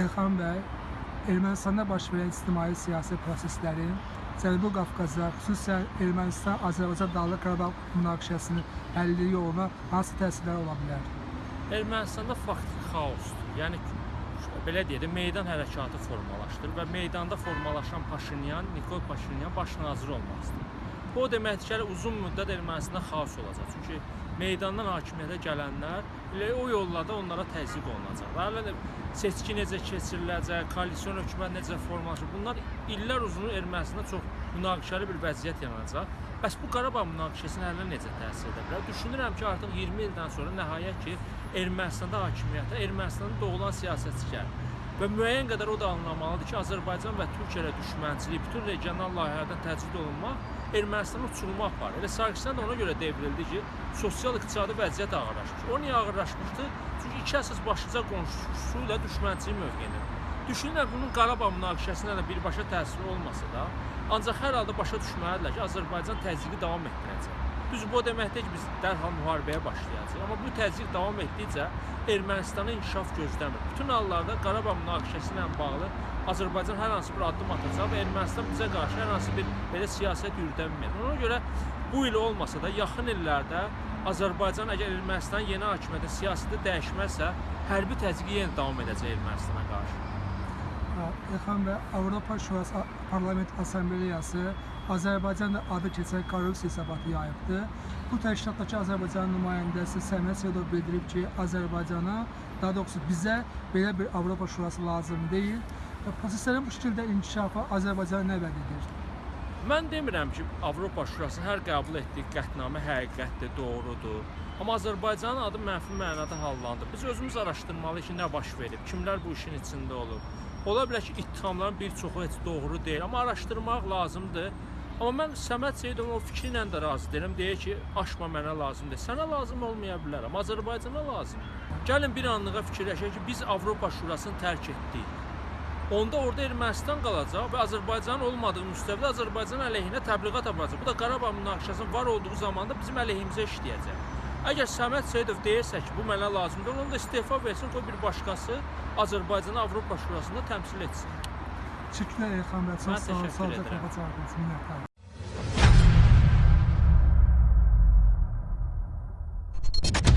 Elxan bəy, Ermənistanda baş verən ictimai siyasi proseslərin Cənubi Qafqaza, xüsusən Ermənistan-Azərbaycan Dağlıq Qarabağ münaqişəsinin həlli yoluna hansı təsirlər ola bilər? Ermənistanda faktiki xaosdur. Yəni belə deyək meydan hərəkatı formalaşdır və meydanda formalaşan Paşinyan, Nikol Paşinyan baş nazir olmaq istəyir. Bu hələ uzun müddət Ermənistanda xaos olacaq. Çünki meydandan hakimiyyətə gələnlər elə o yollarda onlara təzyiq olunacaq. Hələ seçki necə keçiriləcək, koalisyon hökumət necə formalaşır. Bunlar illər uzun Ermənistanda çox münaqişəli bir vəziyyət yaranacaq. Bəs bu Qarabağ münaqişəsinin həllinə necə təsir edə bilər? Düşünürəm ki, artıq 20 ildən sonra nəhayət ki, Ermənistanda hakimiyyətə Ermənistanda doğulan siyasətçi gəlir. Və müəyyən qədər o da anlamalıdır ki, Azərbaycan və Türkiyə ilə düşmənçilik, bütün regional layihələrdən təcrid olunmaq Ermənistana uçuruma aparır. Elə Sarkisyan da ona görə devrildi ki, sosial-iqtisadi vəziyyət ağırlaşmış. O niyə ağırlaşmışdı? Çünki iki əsas başlıca qonşusu ilə düşmənçilik mövqeyində. Düşünürəm bunun Qarabağ münaqişəsinə də birbaşa təsiri olmasa da, ancaq hər halda başa düşməlidirlər ki, Azərbaycan təzyiqi davam etdirəcək. Düz bu demək deyil ki, biz dərhal müharibəyə başlayacağıq. Amma bu təzyiq davam etdikcə Ermənistana inkişaf gözləmir. Bütün hallarda Qarabağ münaqişəsi ilə bağlı Azərbaycan hər hansı bir addım atacaq və Ermənistan bizə qarşı hər hansı bir belə siyasət yürüdənmir. Ona görə bu il olmasa da yaxın illərdə Azərbaycan əgər Ermənistan yeni hakimiyyətin siyasəti dəyişməzsə, hərbi təzyiqi yenə davam edəcək Ermənistana qarşı. Elxan bəy, Avropa Şurası Parlament Assambleyası Azərbaycanda adı keçən korrupsiya hesabatı yayıbdı. Bu təşkilatdakı Azərbaycan nümayəndəsi Səməd Seyidov bildirib ki, Azərbaycana, daha doğrusu bizə belə bir Avropa Şurası lazım deyil. Və proseslərin bu şəkildə inkişafı Azərbaycana nə vəd edir? Mən demirəm ki, Avropa Şurası hər qəbul etdiyi qətnamə həqiqətdir, doğrudur. Amma Azərbaycanın adı mənfi mənada hallandı. Biz özümüz araşdırmalıyıq ki, nə baş verib, kimlər bu işin içində olub. Ola bilər ki, ittihamların bir çoxu heç doğru deyil, amma araşdırmaq lazımdır. Amma mən Səməd Seyidovun o fikri ilə də razı deyirəm. Deyir ki, aşma mənə lazımdır. Sənə lazım olmaya bilər, amma Azərbaycana lazımdır. Gəlin bir anlığa fikirləşək ki, biz Avropa Şurasını tərk etdik. Onda orada Ermənistan qalacaq və Azərbaycanın olmadığı müstəvidə Azərbaycan əleyhinə təbliğat aparacaq. Bu da Qarabağ münaqişəsinin var olduğu zamanda bizim əleyhimizə işləyəcək. Əgər Səməd Seyidov deyirsə ki, bu mənə lazımdır, onun da istefa versin, qoy bir başqası Azərbaycanı Avropa Şurasında təmsil etsin. Şükürlər Elxan bəy, çox sağ olun, sağ olun, cavabınız, minnətdarım. Thank you.